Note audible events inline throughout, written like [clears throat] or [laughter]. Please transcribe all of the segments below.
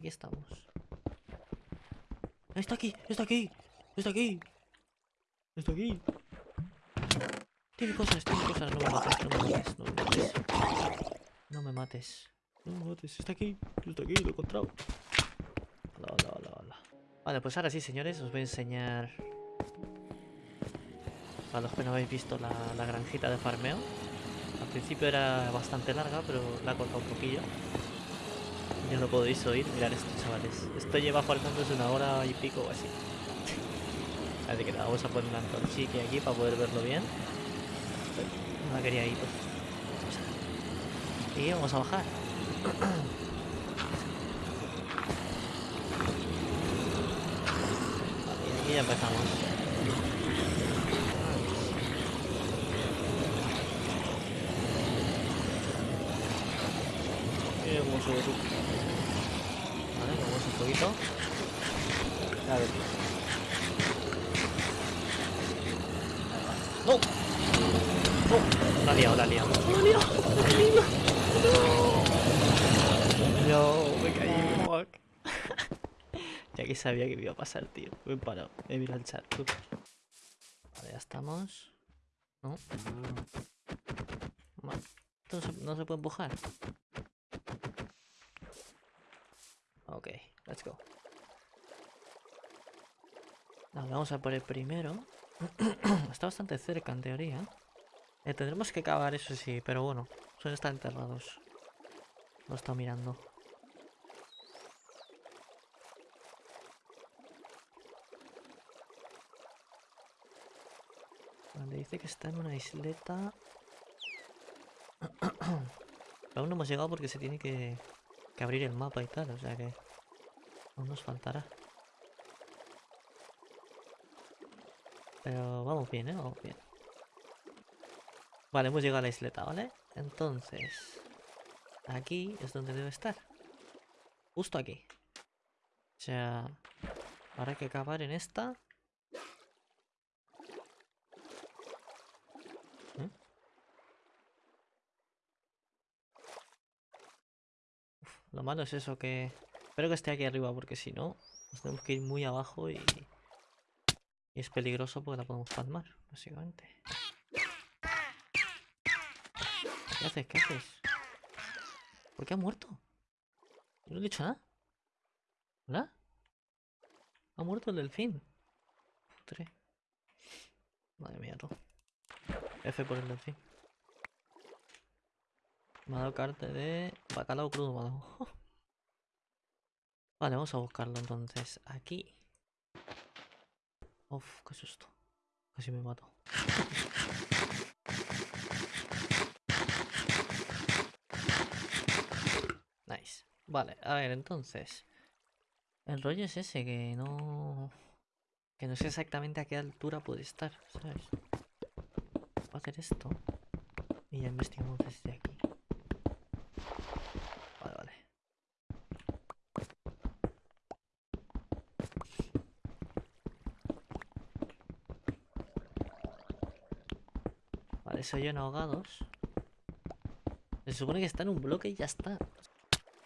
aquí estamos. ¡Está aquí! ¡Está aquí! ¡Está aquí! ¡Está aquí! Tiene cosas, tiene cosas. No me mates, no me mates, no me mates. No me mates. No me mates. Está aquí, está aquí, lo he encontrado. Hola, hola, hola, hola. Vale, pues ahora sí, señores, os voy a enseñar... A los que no habéis visto la, la granjita de farmeo. Al principio era bastante larga, pero la he cortado un poquillo. Ya lo podéis oír. Mirad esto, chavales. Esto lleva farmándose una hora y pico o así. [laughs] Así que nada, vamos a poner una antorchique aquí para poder verlo bien. No la quería ir. Y vamos a bajar. Y [coughs] aquí ya empezamos. Mira cómo sube tú. Vale, vamos un poquito. A ver. ¡No! ¡No! La ha liado, la ha liado. ¡La ha liado! ¡La ha liado! ¡No! No, me caí, fuck. ya que sabía que me iba a pasar, tío. Me he parado. He mirado el chat, tú. Vale, ya estamos. ¿No? Vale. ¿Esto no se, no se puede empujar? Ok, let's go. Vale, vamos a por el primero. [clears throat] Está bastante cerca en teoría. Eh, tendremos que cavar, eso sí, pero bueno, suelen estar enterrados. Lo estado mirando. Dice que está en una isleta. [clears throat] Aún no hemos llegado porque se tiene que abrir el mapa y tal, o sea que aún nos faltará. Pero vamos bien, ¿eh? Vamos bien. Vale, hemos llegado a la isleta, ¿vale? Entonces, aquí es donde debe estar. Justo aquí. O sea, hay que cavar en esta. ¿Eh? Lo malo es eso que... Espero que esté aquí arriba porque si no, nos tenemos que ir muy abajo y... Y es peligroso porque la podemos palmar, básicamente. ¿Qué haces? ¿Qué haces? ¿Por qué ha muerto? Yo no he dicho nada. ¿Hola? Ha muerto el delfín. Putre. Madre mía, tú. F por el delfín. Me ha dado carta de bacalao crudo, me ha dado. [laughs] Vale, vamos a buscarlo entonces. Aquí. Uf, qué susto. Casi me mato. Nice. Vale, a ver, entonces. El rollo es ese, que no... Que no sé exactamente a qué altura puede estar, ¿sabes? Voy a hacer esto. Y ya investigamos desde aquí. Vale, vale. Vale, se oyen ahogados. Se supone que está en un bloque y ya está.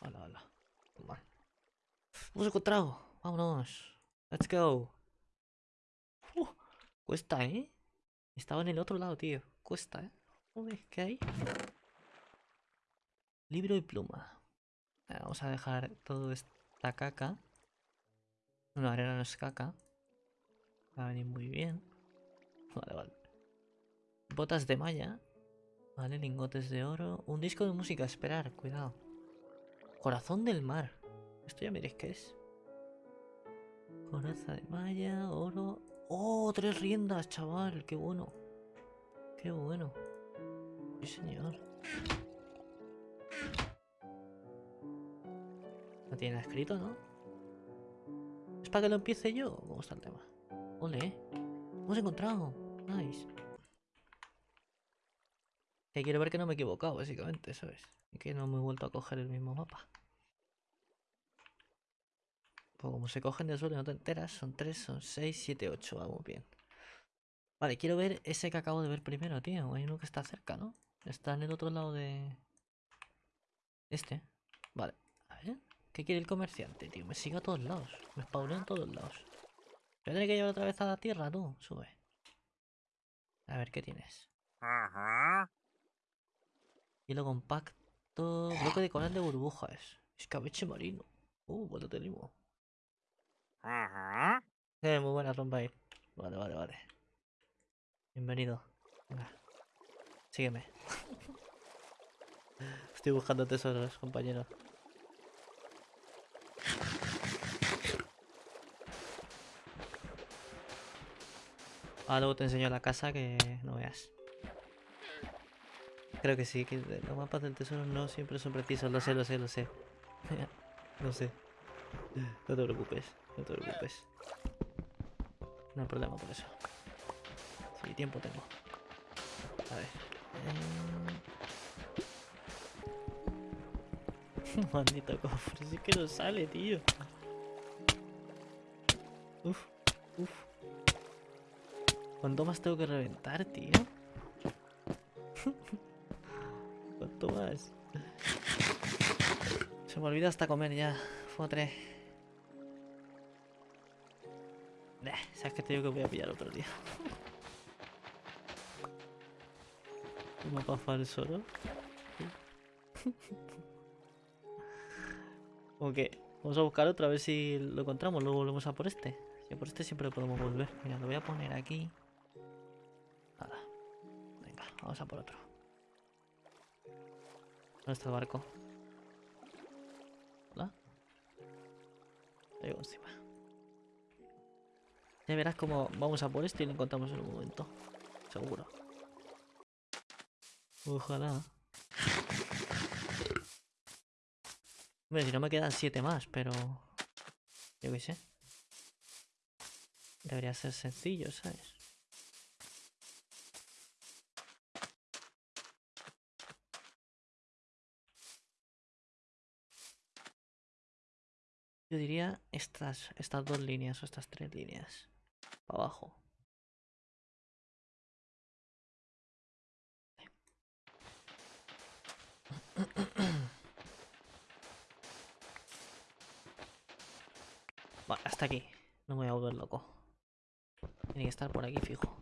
Hola, hola. Vale. Hemos encontrado. Vámonos. Let's go. Uh, cuesta, ¿eh? Estaba en el otro lado, tío. Cuesta, ¿eh? ¿qué hay? Libro y pluma. Vamos a dejar todo esta caca. No, arena no es caca. Va a venir muy bien. Vale, vale. Botas de malla. Vale, lingotes de oro. Un disco de música, esperar, cuidado. Corazón del mar. Esto ya miréis qué es. Coraza de malla, oro. ¡Oh! Tres riendas, chaval. Qué bueno. Qué bueno. Sí, señor. No tiene escrito, ¿no? ¿Es para que lo empiece yo? ¿Cómo está el tema? Ole. Hemos encontrado. Nice. Que quiero ver que no me he equivocado, básicamente, ¿sabes? Que no me he vuelto a coger el mismo mapa. Pues como se cogen de suelo y no te enteras, son 3, son 6, 7, 8, vamos bien. Vale, quiero ver ese que acabo de ver primero, tío. Hay uno que está cerca, ¿no? Está en el otro lado de... Este. Vale, a ver. ¿Qué quiere el comerciante, tío? Me sigue a todos lados. Me spawneo en todos lados. Voy que llevar otra vez a la tierra, tú. Sube. A ver, ¿qué tienes? Hielo compacto. Bloque de coral de burbujas. Escabeche marino. Uh, pues lo tenemos. Eh, muy buena rompa ahí. Vale, vale, vale. Bienvenido. Venga. Sígueme. [laughs] Estoy buscando tesoros, compañero. Ah, luego te enseño la casa que no veas. Creo que sí, que los mapas del tesoro no siempre son precisos, lo sé, lo sé, lo sé. [laughs] no sé. No te preocupes, no te preocupes. No hay problema por eso. Sí, tiempo tengo. A ver. Eh... [laughs] Maldito cofre, sí que no sale, tío. Uf, uf. ¿Cuánto más tengo que reventar, tío? [laughs] ¿Cuánto más? Se me olvida hasta comer ya. Fotre. ¿Sabes que te digo que voy a pillar otro día? Un mapa falso, ¿no? ok, vamos a buscar otra a ver si lo encontramos. Luego volvemos a por este. Si por este siempre podemos volver. Mira, lo voy a poner aquí. Nada. Venga, vamos a por otro. ¿Dónde está el barco? ¿Hola? Llego encima. Ya verás cómo vamos a por este y lo encontramos en un momento. Seguro. Ojalá. Hombre, si no me quedan siete más, pero... Yo qué sé. Debería ser sencillo, ¿sabes? Yo diría estas, estas dos líneas o estas tres líneas. Para abajo. Hasta aquí. No me voy a volver loco. Tiene que estar por aquí fijo.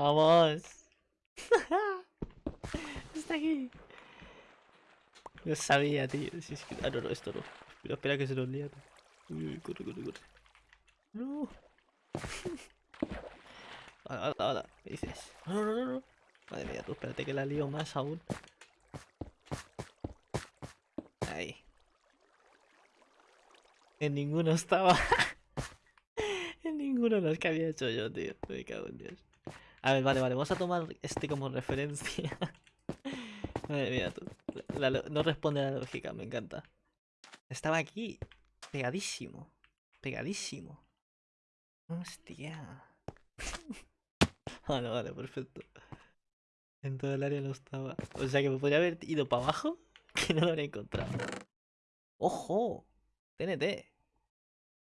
Vamos. [laughs] Está aquí. Lo sabía, tío. Si es que... Ah, no, no, esto no. Pero espera que se nos lía. Uy, uy, corre, corre, corre. No. [laughs] Hola, hola, hola. ¿Qué dices? No, no, no, no. Madre mía, tú espérate que la lío más aún. Ahí. En ninguno estaba. [laughs] en ninguno de los que había hecho yo, tío. Me cago en Dios. A ver, vale, vale, vamos a tomar este como referencia. [laughs] Madre mía, no responde a la lógica, me encanta. Estaba aquí, pegadísimo. Pegadísimo. Hostia. [laughs] vale, vale, perfecto. En todo el área no estaba. O sea que me podría haber ido para abajo [laughs] que no lo habría encontrado. ¡Ojo! TNT.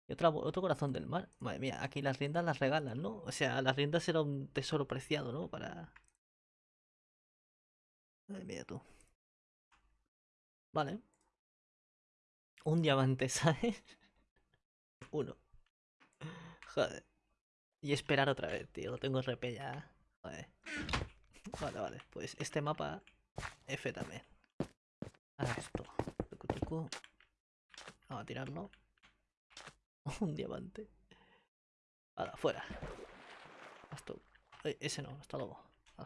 Y otro corazón del mar. Madre mía, aquí las riendas las regalan, ¿no? O sea, las riendas era un tesoro preciado, ¿no? Para... Madre mía, tú. Vale. Un diamante, [laughs] ¿sabes? Uno. Joder. Y esperar otra vez, tío. Lo tengo RP ya. Joder. Vale, vale. Pues este mapa F también. Ahora esto. Vamos a tirarlo. [laughs] Un diamante. Ahora, fuera. Hasta... Ese no, hasta luego.